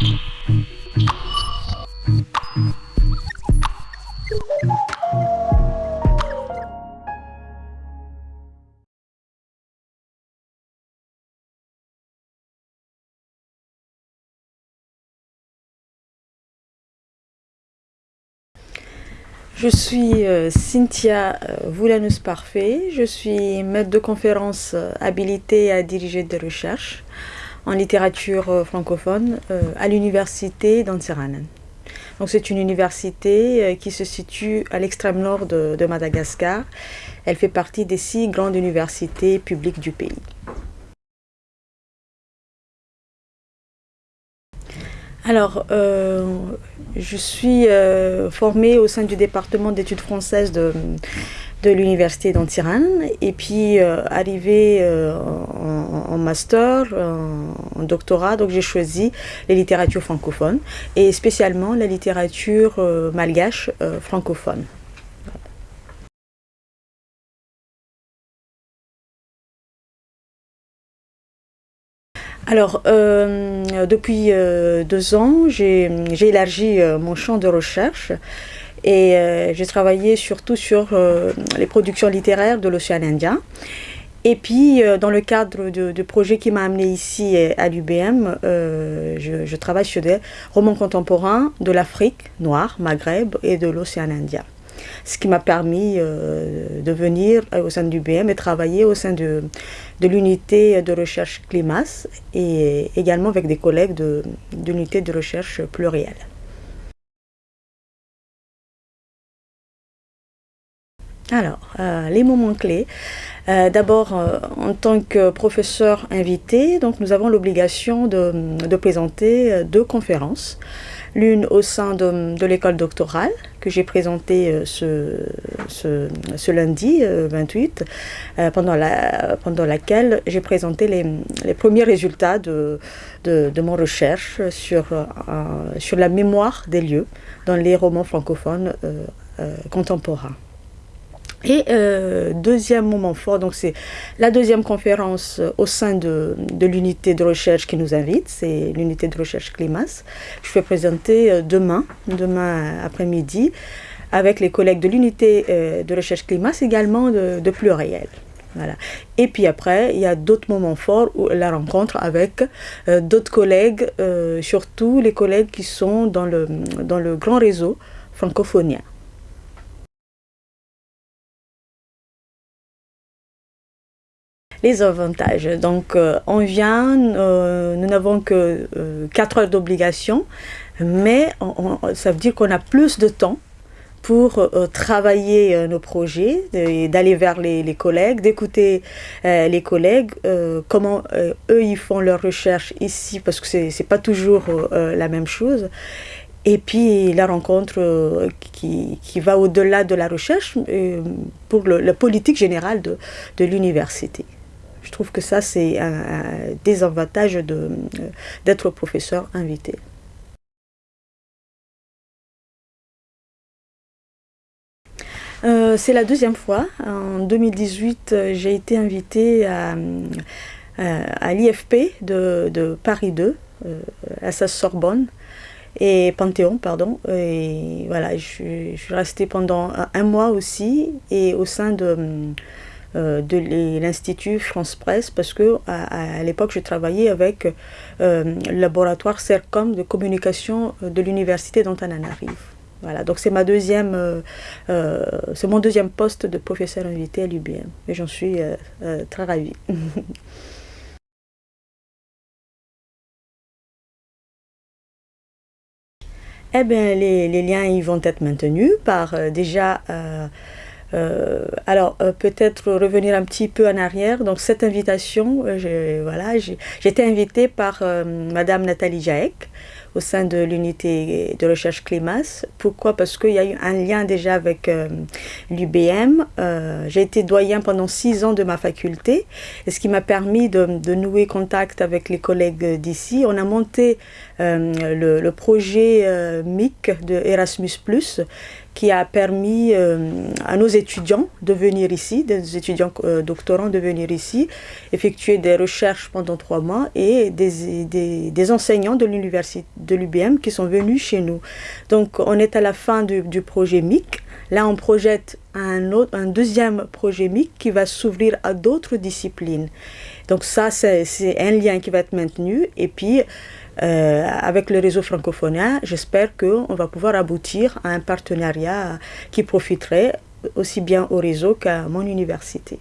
Je suis euh, Cynthia euh, Voulanus Parfait, je suis maître de conférence euh, habilitée à diriger des recherches en littérature francophone à l'université d'Antsiranen. Donc c'est une université qui se situe à l'extrême nord de, Madagascar. Elle fait partie des six grandes universités publiques du pays. Alors, euh, je suis euh, formée au sein du département d'études françaises de, l'université d'Antiran et puis euh, arrivée en, master, en, doctorat, donc j'ai choisi les littératures francophones et spécialement la littérature malgache francophone. Alors, euh, depuis euh, deux ans, j'ai élargi euh, mon champ de recherche et j'ai travaillé surtout sur les productions littéraires de l'océan Indien. Et puis, dans le cadre de, projets qui m'a amené ici à l'UBM, je, travaille sur des romans contemporains de l'Afrique noire, Maghreb et de l'océan Indien ce qui m'a permis euh, de venir euh, au sein du BM et travailler au sein de, de l'unité de recherche CLIMAS et également avec des collègues de, l'unité de recherche plurielle. Alors, euh, les moments clés. D'abord, en tant que professeur invité, donc nous avons l'obligation de, présenter deux conférences l'une au sein de, l'école doctorale que j'ai présentée euh, ce, lundi 28, euh, euh, pendant, la, pendant laquelle j'ai présenté les, premiers résultats de, mon recherche sur la mémoire des lieux dans les romans francophones contemporains. Et euh, deuxième moment fort, donc c'est la deuxième conférence euh, au sein de, de l'unité de recherche qui nous invite, c'est l'unité de recherche CLIMAS. Je vais présenter euh, demain, demain après-midi, avec les collègues de l'unité de recherche CLIMAS, également de, de Pluriel. Voilà. Et puis après, il y a d'autres moments forts, où la rencontre avec d'autres collègues, surtout les collègues qui sont dans le, dans le grand réseau francophonien. Les avantages. Donc, euh, on vient, euh, nous n'avons que 4 euh, heures d'obligation, mais ça veut dire qu'on a plus de temps pour travailler nos projets, d'aller vers les, collègues, d'écouter les collègues, comment eux ils font leurs recherches ici, parce que c'est pas toujours la même chose. Et puis la rencontre qui, qui, va au-delà de la recherche pour la politique générale de, de l'université. Je trouve que ça, c'est un, désavantage euh, d'être professeur invité. Euh, c'est la deuxième fois. En 2018, j'ai été invitée à, l'IFP de, Paris 2, euh, à sa Sorbonne et Panthéon, pardon. Et voilà, je, je, suis restée pendant un mois aussi et au sein de euh, de l'Institut France Presse parce que à, l'époque je travaillais avec euh, le laboratoire CERCOM de communication euh, de l'université d'Antananarive. Voilà, donc c'est ma deuxième, mon deuxième poste de professeur invité à l'UBM et j'en suis très ravie. eh bien, les, les, liens ils vont être maintenus par déjà euh, alors, euh, peut-être revenir un petit peu en arrière. Donc, cette invitation, euh, voilà, j'ai été invitée par Madame Nathalie Jaek au sein de l'unité de recherche CLIMAS. Pourquoi? Parce qu'il y a eu un lien déjà avec l'UBM. j'ai été doyen pendant six ans de ma faculté, et ce qui m'a permis de, nouer contact avec les collègues d'ici. On a monté le, le, projet MIC de Erasmus+, qui a permis euh, à nos étudiants de venir ici, des étudiants euh, doctorants de venir ici, effectuer des recherches pendant trois mois et des, des, enseignants de l'université de l'UBM qui sont venus chez nous. Donc on est à la fin du, projet MIC. Là, on projette un, autre, un deuxième projet MIC qui va s'ouvrir à d'autres disciplines. Donc ça, c'est un lien qui va être maintenu. Et puis, euh, avec le réseau francophone, j'espère qu'on va pouvoir aboutir à un partenariat qui profiterait aussi bien au réseau qu'à mon université.